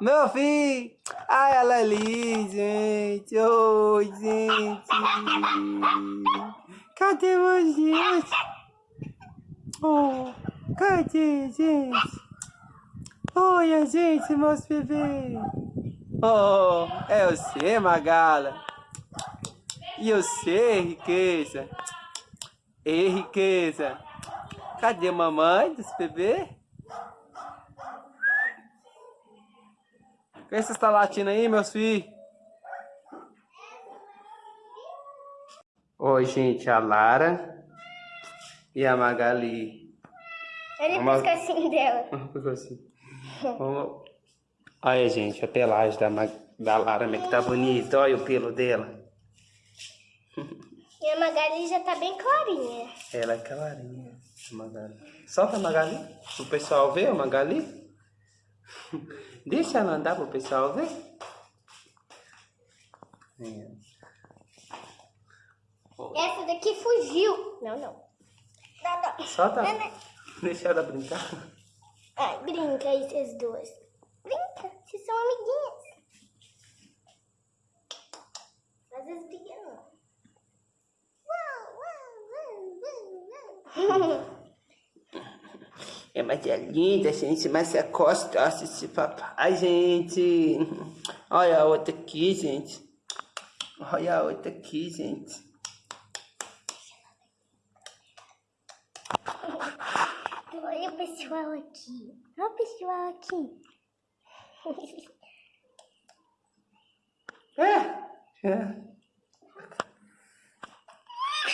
Meu filho! Ai, ela é ali, gente! Oi, gente! Cadê você? Oh, cadê, gente? Oi, gente, meus bebês! Oh, é você, Magala! E você, riqueza? Ei, riqueza! Cadê a mamãe desse bebê? Quem você está latindo aí, meus filhos? Oi, gente, a Lara e a Magali. Olha o pescocinho dela. Pescocinho. Vamos... Olha, gente, a pelagem da, Mag... da Lara, como é que tá bonita. Olha o pelo dela. E a Magali já tá bem clarinha. Ela é clarinha, a Magali. Solta a Magali, o pessoal ver a Magali. Deixa ela andar para o pessoal ver. É. Essa daqui fugiu. Não, não. Não, não. Solta. Não, não. Deixa ela brincar. Ai, brinca aí, vocês duas. Brinca, vocês são É, mas é linda, gente, mas é costa assistir papai, gente. Olha a outra aqui, gente. Olha a outra aqui, gente. Olha o pessoal aqui. Olha o pessoal aqui. É, é.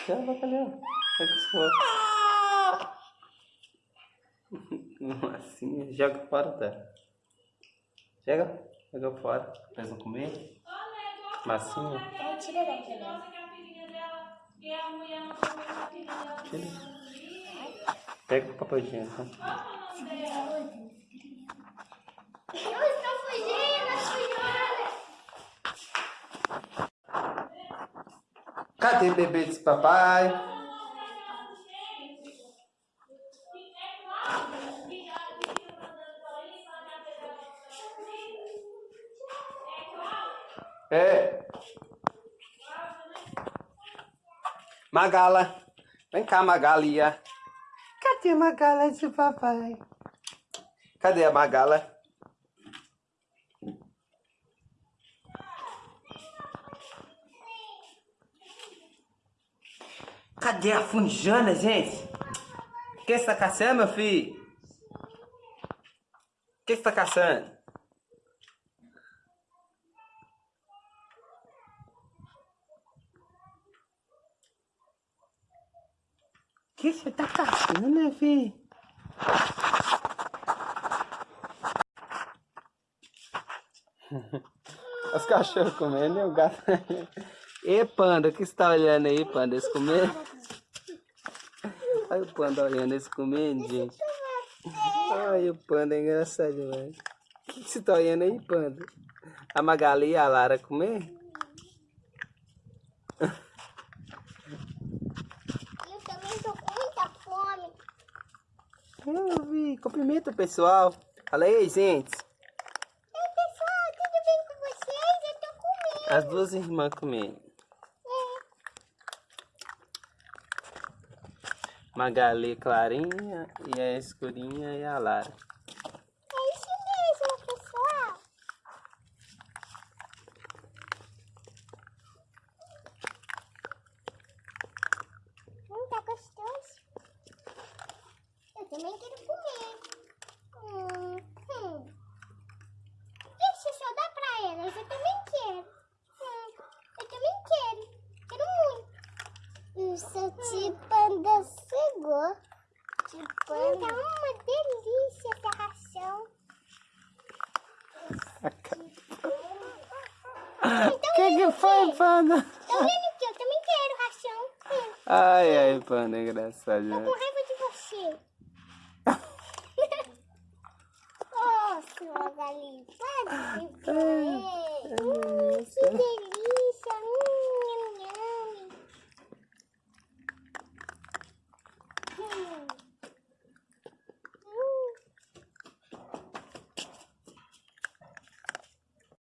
Cadê? Cadê? Massinha, joga fora, tá? Chega, joga fora. Vocês vão comer? Massinha? Tira? Tira. Pega o papel fugindo, fugindo. Cadê o bebê desse papai? É. Magala. Vem cá, Magalia. Cadê a Magala de papai? Cadê a Magala? Cadê a funjana, gente? O que você tá caçando, meu filho? O que você tá caçando? Que você tá caçando, né, filho? Os cachorros comendo e o gato... E panda, o que você tá olhando aí, panda? Eles comendo? Olha o panda olhando eles comendo, gente. Olha o panda, é engraçado demais. O que você tá olhando aí, panda? A Magali e a Lara comer? Eu vi. Cumprimenta o pessoal. Fala aí, gente. Oi, pessoal. Tudo bem com vocês? Eu tô comendo. As duas irmãs comendo. É. Magali clarinha e a escurinha e a Lara. também quero comer. Hum, hum. Deixa eu só dar pra elas, eu também quero. Hum, eu também quero, quero muito. O seu hum. panda chegou. Panda. Tá uma delícia essa ração. O que, que foi, panda? Tá vendo que eu também quero ração. Hum. Ai, ai, panda, engraçado. Tô com raiva de você. Magali, pode?